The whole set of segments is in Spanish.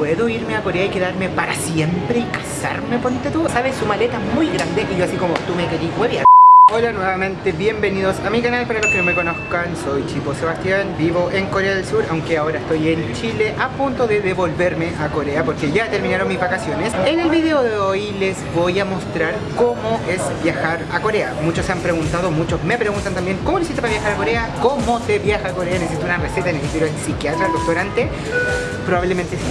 ¿puedo irme a Corea y quedarme para siempre y casarme, ponte tú? ¿Sabes? Su maleta es muy grande y yo así como, tú me querís huevear. Hola nuevamente, bienvenidos a mi canal, para los que no me conozcan, soy Chipo Sebastián, vivo en Corea del Sur, aunque ahora estoy en Chile a punto de devolverme a Corea porque ya terminaron mis vacaciones. En el video de hoy les voy a mostrar cómo es viajar a Corea. Muchos se han preguntado, muchos me preguntan también cómo lo hiciste para viajar a Corea, cómo se viaja a Corea, necesito una receta, necesito ir al psiquiatra, al restaurante, probablemente sí.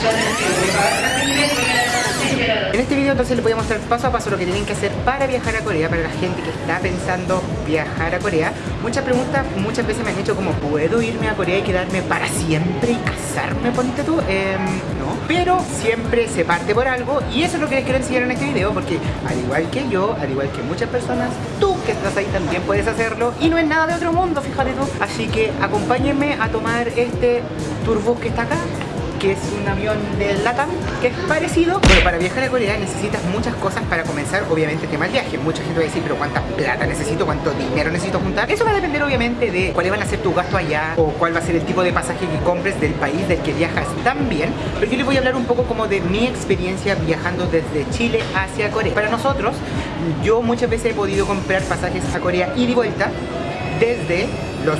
En este video entonces les voy a mostrar paso a paso lo que tienen que hacer para viajar a Corea, para la gente que está pensando viajar a Corea. Muchas preguntas, muchas veces me han hecho como, ¿puedo irme a Corea y quedarme para siempre y casarme, ponte tú? Em, no, pero siempre se parte por algo y eso es lo que les quiero enseñar en este video porque al igual que yo, al igual que muchas personas, tú que estás ahí también puedes hacerlo y no es nada de otro mundo, fíjate tú. Así que acompáñenme a tomar este turbus que está acá que es un avión del LATAM, que es parecido. Pero para viajar a Corea necesitas muchas cosas para comenzar, obviamente, el tema del viaje. Mucha gente va a decir, pero ¿cuánta plata necesito? ¿Cuánto dinero necesito juntar? Eso va a depender, obviamente, de cuáles van a ser tus gastos allá o cuál va a ser el tipo de pasaje que compres del país del que viajas también. Pero yo les voy a hablar un poco como de mi experiencia viajando desde Chile hacia Corea. Para nosotros, yo muchas veces he podido comprar pasajes a Corea y de vuelta desde los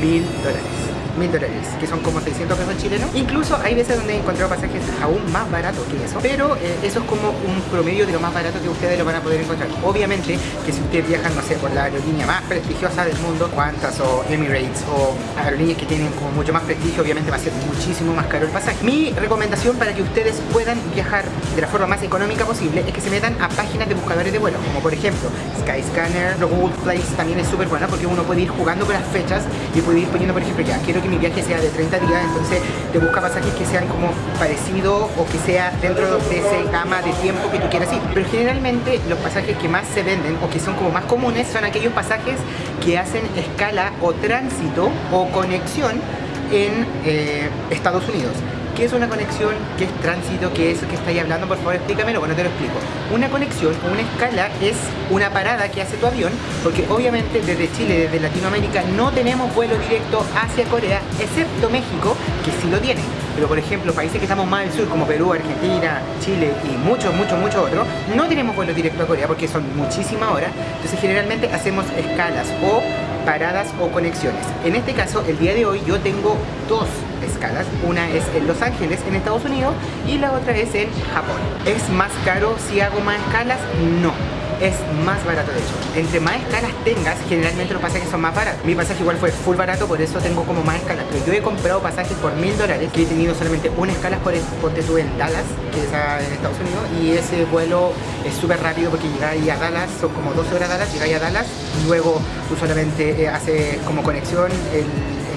mil dólares mil dólares, que son como 600 pesos chilenos. Incluso hay veces donde he encontrado pasajes aún más baratos que eso, pero eh, eso es como un promedio de lo más barato que ustedes lo van a poder encontrar. Obviamente que si ustedes viajan, no sé, por la aerolínea más prestigiosa del mundo, Qantas o Emirates o aerolíneas que tienen como mucho más prestigio, obviamente va a ser muchísimo más caro el pasaje. Mi recomendación para que ustedes puedan viajar de la forma más económica posible es que se metan a páginas de buscadores de vuelo, como por ejemplo Skyscanner, Google Place también es súper buena porque uno puede ir jugando con las fechas y puede ir poniendo, por ejemplo, ya quiero que mi viaje sea de 30 días, entonces te busca pasajes que sean como parecidos o que sea dentro de ese gama de tiempo que tú quieras ir. Pero generalmente los pasajes que más se venden o que son como más comunes son aquellos pasajes que hacen escala o tránsito o conexión en eh, Estados Unidos. ¿Qué es una conexión? ¿Qué es tránsito? ¿Qué es que estáis hablando? Por favor, explícamelo. Bueno, te lo explico. Una conexión una escala es una parada que hace tu avión, porque obviamente desde Chile, desde Latinoamérica, no tenemos vuelo directo hacia Corea, excepto México, que sí lo tiene. Pero por ejemplo, países que estamos más al sur, como Perú, Argentina, Chile y muchos, muchos, muchos otros, no tenemos vuelo directo a Corea porque son muchísimas horas. Entonces generalmente hacemos escalas o paradas o conexiones. En este caso, el día de hoy yo tengo dos escalas. Una es en Los Ángeles, en Estados Unidos, y la otra es en Japón. ¿Es más caro si hago más escalas? No es más barato de hecho. Entre más escalas tengas, generalmente los pasajes son más baratos. Mi pasaje igual fue full barato, por eso tengo como más escalas. Yo he comprado pasajes por mil dólares, que he tenido solamente una escala por ponte tú en Dallas, que es en Estados Unidos, y ese vuelo es súper rápido porque llegáis a Dallas, son como 12 horas a Dallas, llegáis a Dallas, luego tú solamente eh, haces como conexión el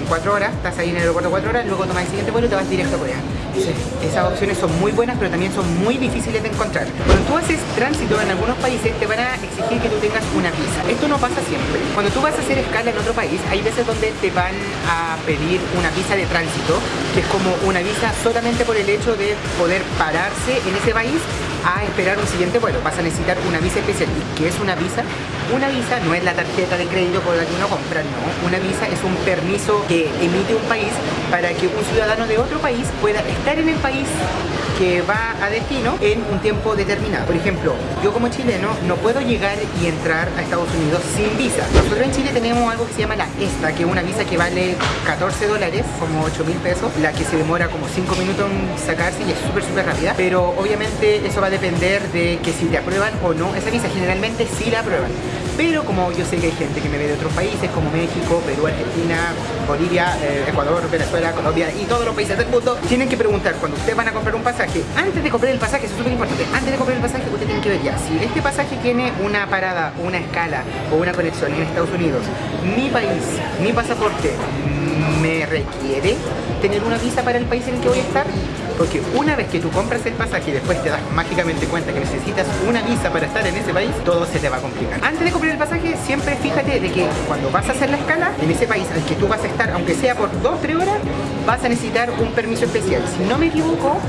4 horas, estás ahí en el aeropuerto 4 horas, luego tomas el siguiente vuelo y te vas directo a Corea. Esas opciones son muy buenas, pero también son muy difíciles de encontrar. Cuando tú haces tránsito en algunos países, te van a exigir que tú tengas una visa. Esto no pasa siempre. Cuando tú vas a hacer escala en otro país, hay veces donde te van a pedir una visa de tránsito, que es como una visa solamente por el hecho de poder pararse en ese país a esperar un siguiente vuelo. Vas a necesitar una visa especial. ¿Y qué es una visa? Una visa no es la tarjeta de crédito por la que uno compra, no. Una visa es un permiso que emite un país para que un ciudadano de otro país pueda estar en el país que va a destino en un tiempo determinado. Por ejemplo, yo como chileno no puedo llegar y entrar a Estados Unidos sin visa. Nosotros en Chile tenemos algo que se llama la ESTA, que es una visa que vale 14 dólares, como 8 mil pesos, la que se demora como 5 minutos en sacarse y es súper súper rápida, pero obviamente eso va a depender de que si te aprueban o no esa visa, generalmente sí la aprueban. Pero como yo sé que hay gente que me ve de otros países como México, Perú, Argentina, Bolivia, eh, Ecuador, Venezuela, Colombia y todos los países del mundo, tienen que preguntar cuando ustedes van a comprar un pasaje, antes de comprar el pasaje, eso es súper importante, antes de comprar el pasaje usted tiene que ver ya, si este pasaje tiene una parada, una escala o una conexión en Estados Unidos, mi país, mi pasaporte, me requiere tener una visa para el país en el que voy a estar porque una vez que tú compras el pasaje y después te das mágicamente cuenta que necesitas una visa para estar en ese país, todo se te va a complicar. Antes de comprar el pasaje, siempre fíjate de que cuando vas a hacer la escala en ese país al que tú vas a estar, aunque sea por 2-3 horas, vas a necesitar un permiso especial. Si no me equivoco,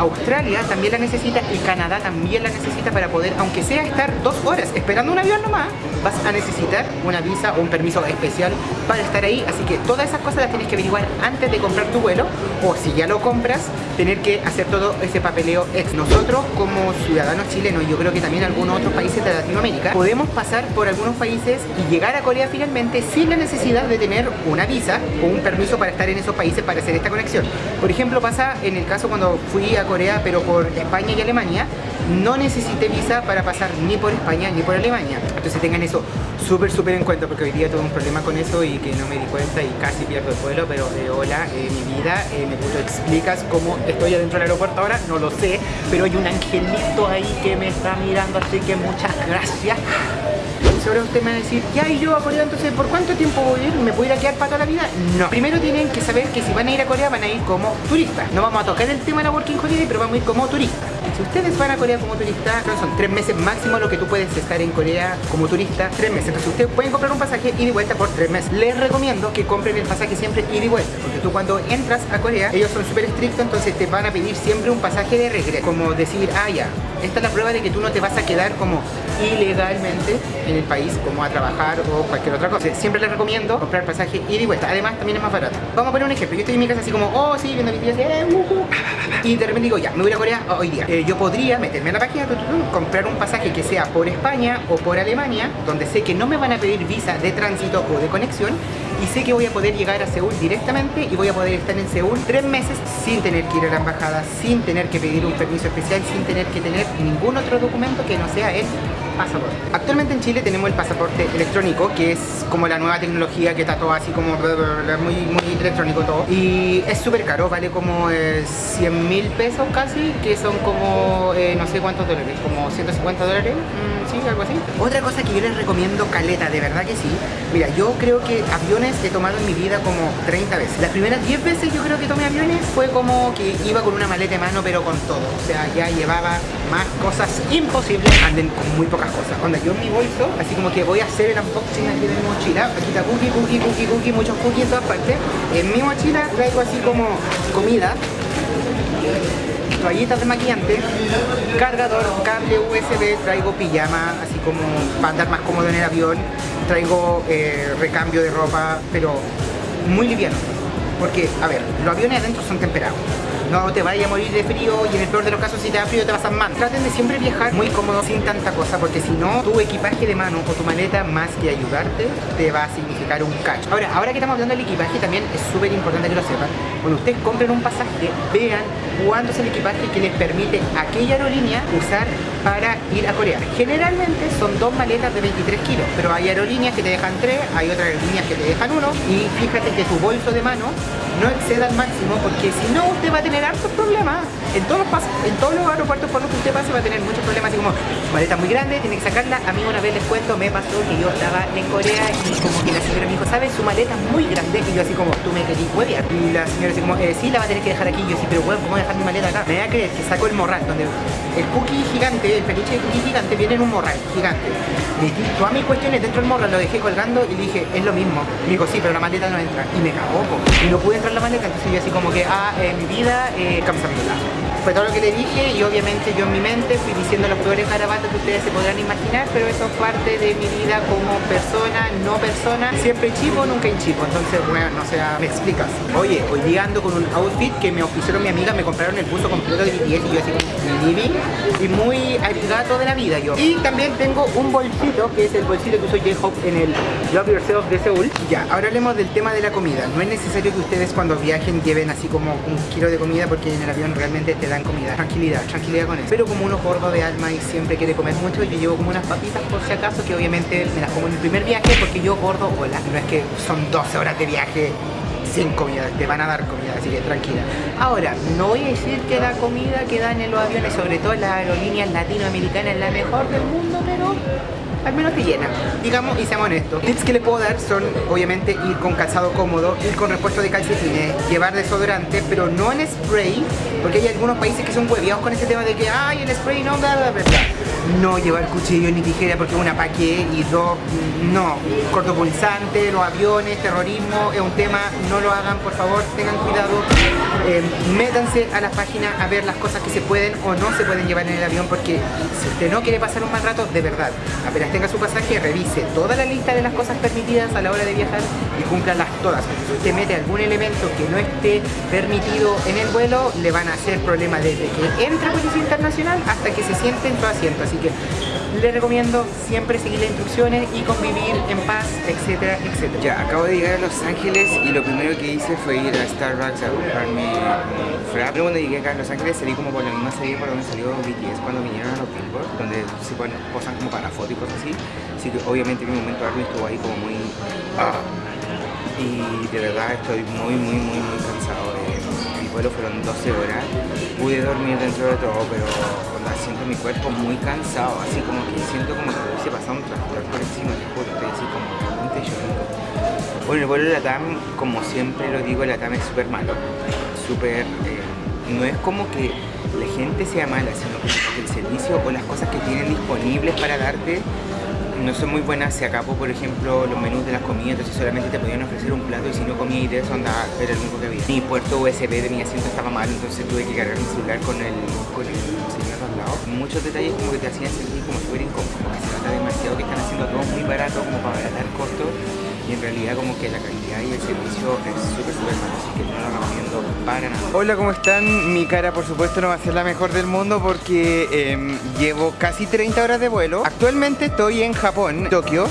Australia también la necesita y Canadá también la necesita para poder, aunque sea estar dos horas esperando un avión nomás, vas a necesitar una visa o un permiso especial para estar ahí, así que todas esas cosas las tienes que averiguar antes de comprar tu vuelo o si ya lo compras, tener que hacer todo ese papeleo ex. Nosotros como ciudadanos chilenos, yo creo que también algunos otros países de Latinoamérica, podemos pasar por algunos países y llegar a Corea finalmente sin la necesidad de tener una visa o un permiso para estar en esos países para hacer esta conexión. Por ejemplo, pasa en el caso cuando fui a Corea, pero por España y Alemania, no necesité visa para pasar ni por España ni por Alemania. Entonces tengan eso súper, súper en cuenta porque hoy día tuve un problema con eso y que no me di cuenta y casi pierdo el vuelo, pero de hola, eh, mi vida, eh, me puto explicas cómo estoy adentro del aeropuerto ahora, no lo sé, pero hay un angelito ahí que me está mirando, así que muchas gracias. Ahora usted me va a decir, ya y yo a Corea, entonces ¿por cuánto tiempo voy a ir? ¿Me voy a ir a quedar para toda la vida? No. Primero tienen que saber que si van a ir a Corea van a ir como turistas. No vamos a tocar el tema de la Working Holiday, pero vamos a ir como turistas. Si ustedes van a Corea como turista, son tres meses máximo lo que tú puedes estar en Corea como turista, tres meses. Entonces ustedes pueden comprar un pasaje ida y vuelta por tres meses. Les recomiendo que compren el pasaje siempre ida y vuelta, porque tú cuando entras a Corea, ellos son súper estrictos, entonces te van a pedir siempre un pasaje de regreso. Como decir, ah ya, esta es la prueba de que tú no te vas a quedar como ilegalmente en el país, como a trabajar o cualquier otra cosa. Siempre les recomiendo comprar pasaje ida y vuelta. Además, también es más barato. Vamos a poner un ejemplo. Yo estoy en mi casa así como, oh, sí, viendo videos, eh, uh, uh. y de repente digo, ya, me voy a Corea hoy día. Eh, yo podría meterme en la página, comprar un pasaje que sea por España o por Alemania, donde sé que no me van a pedir visa de tránsito o de conexión, y sé que voy a poder llegar a Seúl directamente y voy a poder estar en Seúl tres meses sin tener que ir a la embajada, sin tener que pedir un permiso especial, sin tener que tener ningún otro documento que no sea el pasaporte. Actualmente en Chile tenemos el pasaporte electrónico, que es como la nueva tecnología que está todo así como muy, muy electrónico todo. Y es súper caro, vale como 100 eh, mil pesos casi, que son como eh, no sé cuántos dólares, como 150 dólares, mm, sí, algo así. Otra cosa que yo les recomiendo caleta, de verdad que sí. Mira, yo creo que he tomado en mi vida como 30 veces. Las primeras 10 veces yo creo que tomé aviones fue como que iba con una maleta de mano pero con todo. O sea, ya llevaba más cosas imposibles, anden con muy pocas cosas. Onda, yo en mi bolso, así como que voy a hacer el unboxing aquí de mi mochila. Aquí está cookie, cookie, cookie, cookie, muchos cookies en todas partes. En mi mochila traigo así como comida toallitas de maquillante, cargador, cable USB, traigo pijama, así como para andar más cómodo en el avión, traigo eh, recambio de ropa, pero muy liviano. Porque, a ver, los aviones adentro son temperados no te vayas a morir de frío y en el peor de los casos si te da frío te vas a mal. Traten de siempre viajar muy cómodo sin tanta cosa porque si no tu equipaje de mano o tu maleta más que ayudarte te va a significar un cacho. Ahora, ahora que estamos hablando del equipaje también es súper importante que lo sepan. Cuando ustedes compren un pasaje vean cuánto es el equipaje que les permite aquella aerolínea usar para ir a Corea. Generalmente son dos maletas de 23 kilos, pero hay aerolíneas que te dejan tres, hay otras aerolíneas que te dejan uno y fíjate que tu bolso de mano no exceda al máximo porque si no usted va a tener hartos problemas en todos los en todos los aeropuertos por los que usted pase va a tener muchos problemas así como maleta muy grande, tiene que sacarla a mí una vez les cuento, me pasó que yo estaba en Corea y como que la señora me dijo, ¿sabes? Su maleta es muy grande y yo así como, tú me querís huevear y la señora así como, eh, sí, la va a tener que dejar aquí yo sí, pero bueno, ¿cómo dejar mi maleta acá? Me voy a creer que saco el morral donde el cookie gigante, el peluche de cookie gigante viene en un morral gigante metí todas mis cuestiones dentro del morral, lo dejé colgando y dije, es lo mismo. Me dijo, sí, pero la maleta no entra. Y me cagó, y no pude entrar la maleta, entonces yo así como que, ah, eh, mi vida, eh, fue todo lo que le dije y obviamente yo en mi mente fui diciendo los peores garabatos que ustedes se podrán imaginar, pero eso es parte de mi vida como persona, no persona, siempre chivo, nunca en chivo, entonces bueno, no sea, me explicas. Oye, hoy llegando con un outfit que me oficiaron mi amiga, me compraron el buzo completo de BTS y yo así living y muy gato de la vida yo. Y también tengo un bolsito, que es el bolsito que usó J-Hope en el Love Yourself de Seúl. Ya, ahora hablemos del tema de la comida. No es necesario que ustedes cuando viajen lleven así como un kilo de comida porque en el avión realmente te dan comida. Tranquilidad, tranquilidad con eso. Pero como uno gordo de alma y siempre quiere comer mucho, yo llevo como unas papitas por si acaso, que obviamente me las como en el primer viaje porque yo gordo, hola. No es que son 12 horas de viaje sin comida, te van a dar comida, así que tranquila. Ahora, no voy a decir que la comida que dan en los aviones, sobre todo en las aerolíneas latinoamericanas, es la mejor del mundo, pero al menos te llena, digamos y seamos honestos. Tips que le puedo dar son obviamente ir con calzado cómodo, ir con repuesto de calcetines, llevar desodorante, pero no en spray, porque hay algunos países que son hueviados con ese tema de que ay el spray no, bla bla bla, No llevar cuchillo ni tijera porque una pa' qué y dos, no. Cortopulsante, los aviones, terrorismo, es un tema, no lo hagan por favor, tengan cuidado. Eh, métanse a la página a ver las cosas que se pueden o no se pueden llevar en el avión porque si usted no quiere pasar un mal rato, de verdad, apenas tenga su pasaje, revise toda la lista de las cosas permitidas a la hora de viajar y cúmplalas todas. si usted mete algún elemento que no esté permitido en el vuelo, le van a hacer problema desde que entre a Policía Internacional hasta que se siente en su asiento. Así que les recomiendo siempre seguir las instrucciones y convivir en paz, etcétera, etcétera. Ya, acabo de llegar a Los Ángeles y lo primero que hice fue ir a Starbucks a comprarme un frap. Luego cuando llegué acá a Los Ángeles salí como por la misma serie por donde salió BTS cuando vinieron a los Billboard, donde se ponen, posan como para fotos y cosas así. Así que obviamente mi momento Army estuvo ahí como muy... ah. Y de verdad estoy muy, muy, muy, muy cansado. El vuelo fueron 12 horas. Pude dormir dentro de todo, pero siento mi cuerpo muy cansado. Así como que siento como que hubiese pasado un tractor por encima, te juro. Estoy así como realmente llorando. Bueno, el vuelo de la TAM, como siempre lo digo, la TAM es súper malo. Súper... eh, no es como que la gente sea mala, sino que el servicio o las cosas que tienen disponibles para darte no son muy buenas. Se acabó, por ejemplo, los menús de las comidas, entonces solamente te podían ofrecer un plato y si no comías de eso, andaba, era el único que había. Mi puerto USB de mi asiento estaba mal, entonces tuve que cargar mi celular con el, con el. Muchos detalles como que te hacían sentir como súper incómodo, como que se nota demasiado que están haciendo todo muy barato como para abaratar costos y en realidad como que la calidad y el servicio es súper súper malo, así que no lo recomiendo para nada. Hola, ¿cómo están? Mi cara por supuesto no va a ser la mejor del mundo porque em, llevo casi 30 horas de vuelo. Actualmente estoy en Japón, Tokio,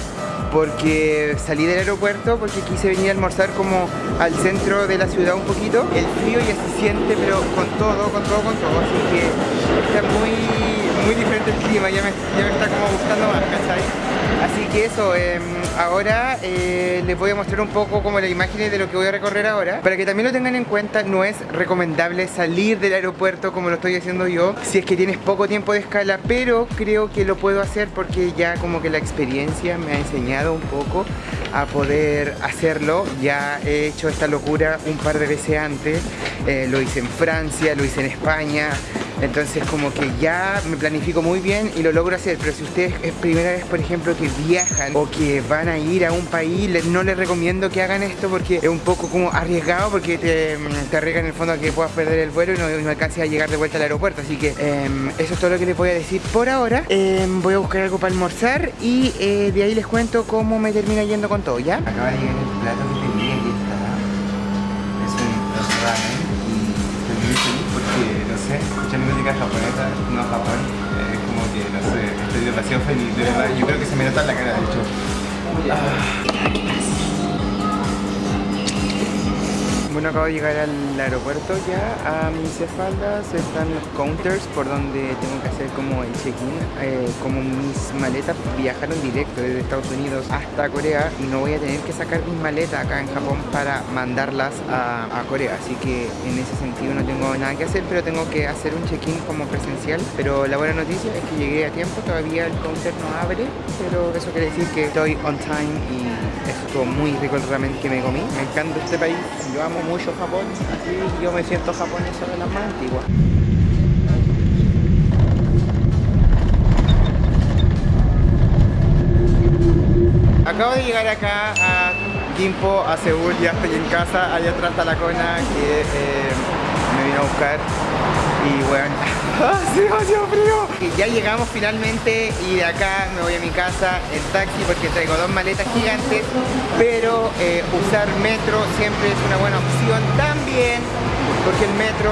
porque salí del aeropuerto porque quise venir a almorzar como al centro de la ciudad un poquito. El frío ya se siente pero con todo, con todo, con todo, así que está muy, muy diferente el clima, ya me, ya me está como gustando más, que eso, em, ahora eh, les voy a mostrar un poco como las imágenes de lo que voy a recorrer ahora. Para que también lo tengan en cuenta, no es recomendable salir del aeropuerto como lo estoy haciendo yo si es que tienes poco tiempo de escala, pero creo que lo puedo hacer porque ya como que la experiencia me ha enseñado un poco a poder hacerlo. Ya he hecho esta locura un par de veces antes, eh, lo hice en Francia, lo hice en España. Entonces como que ya me planifico muy bien y lo logro hacer, pero si ustedes es primera vez por ejemplo que viajan o que van a ir a un país, no les recomiendo que hagan esto porque es un poco como arriesgado porque te, te arriesgan en el fondo a que puedas perder el vuelo y no, y no alcances a llegar de vuelta al aeropuerto. Así que em, eso es todo lo que les voy a decir por ahora. Em, voy a buscar algo para almorzar y eh, de ahí les cuento cómo me termina yendo con todo, ¿ya? Acaba de llegar el plato que pedí, aquí está. Es un ramen y estoy muy feliz porque, no sé, japonesa, no Japón, es como que, no sé, estoy demasiado feliz, de verdad. Yo creo que se me nota la cara, de hecho. Bueno, acabo de llegar al aeropuerto ya. A mis espaldas están los counters por donde tengo que hacer como el check-in. Eh, como mis maletas viajaron directo desde Estados Unidos hasta Corea y no voy a tener que sacar mis maletas acá en Japón para mandarlas a, Corea. Así que en ese sentido no tengo nada que hacer, pero tengo que hacer un check-in como presencial. Pero la buena noticia es que llegué a tiempo, todavía el counter no abre, pero eso quiere decir que estoy on time y estuvo muy rico el ramen que me comí. Me encanta este país, yo amo mucho Japón, así yo me siento japonesa de las más antiguas. Acabo de llegar acá a Gimpo, a Seúl, ya estoy en casa, allá atrás está la cona que eh, vino a buscar y bueno, hace demasiado frío. Y ya llegamos finalmente y de acá me voy a mi casa en taxi porque traigo dos maletas gigantes, pero eh, usar metro siempre es una buena opción también porque el metro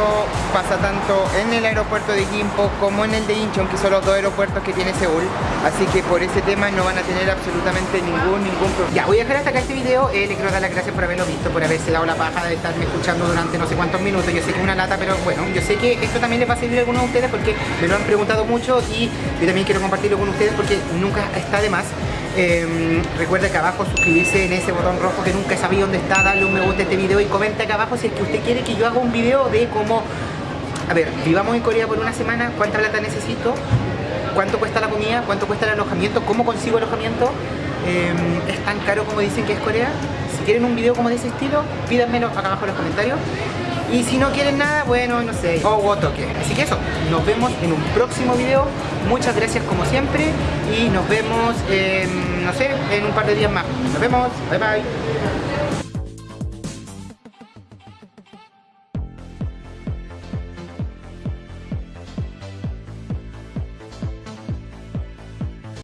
pasa tanto en el aeropuerto de Gimpo como en el de Incheon, que son los dos aeropuertos que tiene Seúl. Así que por ese tema no van a tener absolutamente ningún, ningún problema. Ya, voy a dejar hasta acá este video. Eh, le quiero dar las gracias por haberlo visto, por haberse dado la paja de estarme escuchando durante no sé cuántos minutos. Yo sé que es una lata, pero bueno, yo sé que esto también les va a servir a algunos de ustedes porque me lo han preguntado mucho y yo también quiero compartirlo con ustedes porque nunca está de más. Eh, recuerda que abajo suscribirse en ese botón rojo que nunca sabía dónde está, darle un me gusta a este video y comenta acá abajo si es que usted quiere que yo haga un video de cómo, a ver, vivamos en Corea por una semana, cuánta plata necesito, cuánto cuesta la comida, cuánto cuesta el alojamiento, cómo consigo alojamiento, Eh, es tan caro como dicen que es Corea. Si quieren un video como de ese estilo, pídanmelo acá abajo en los comentarios. Y si no quieren nada, bueno, no sé, o toque. Así que eso, nos vemos en un próximo video. Muchas gracias como siempre y nos vemos, en, no sé, en un par de días más. Nos vemos, bye bye.